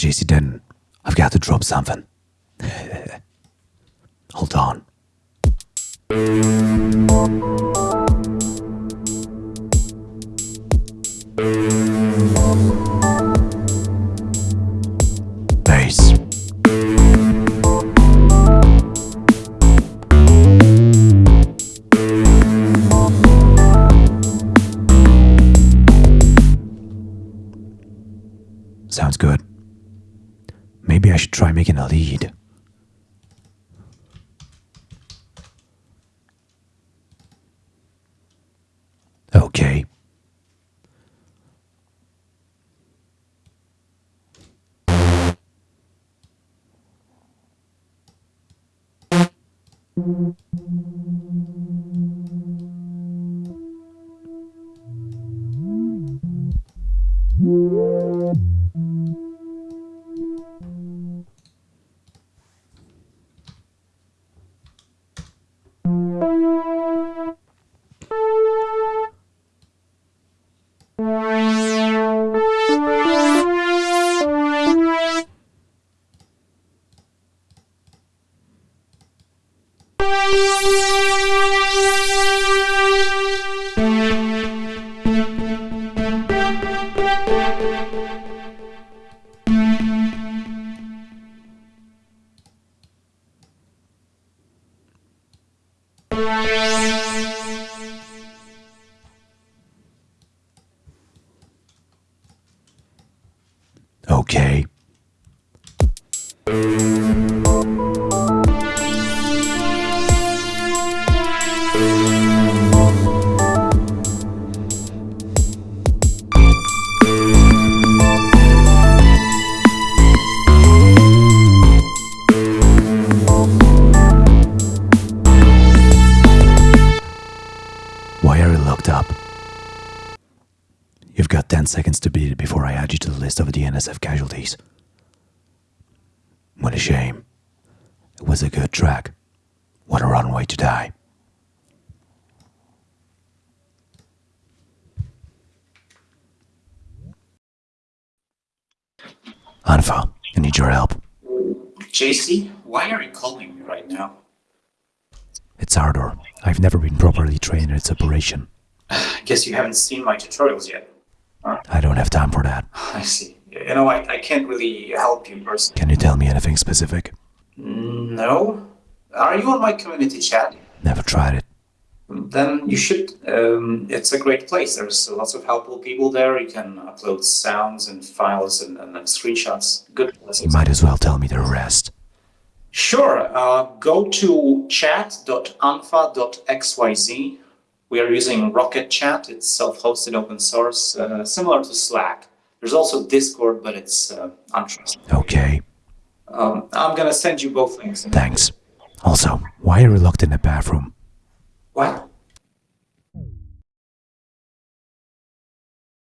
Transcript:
JC Denton. I've got to drop something. Hold on. Bass. Sounds good. Maybe I should try making a lead. Okay. Thank you. Okay. Locked up? You've got 10 seconds to beat it before I add you to the list of the NSF casualties. What a shame. It was a good track. What a runway to die. Unfa, I need your help. JC, why are you calling me right now? It's Ardour. I've never been properly trained in its operation. I guess you haven't seen my tutorials yet. I don't have time for that. I see. You know, I, I can't really help you personally. Can you tell me anything specific? No? Are you on my community chat? Never tried it. Then you should. Um, it's a great place. There's lots of helpful people there. You can upload sounds and files and, and, and screenshots. Good place. You might as well tell me the rest. Sure. Uh, go to chat.unfa.xyz. We are using Rocket Chat. It's self-hosted open source, uh, similar to Slack. There's also Discord, but it's uh, untrusted. Okay, Um, I'm gonna send you both links. thanks. Also, why are you locked in the bathroom? What?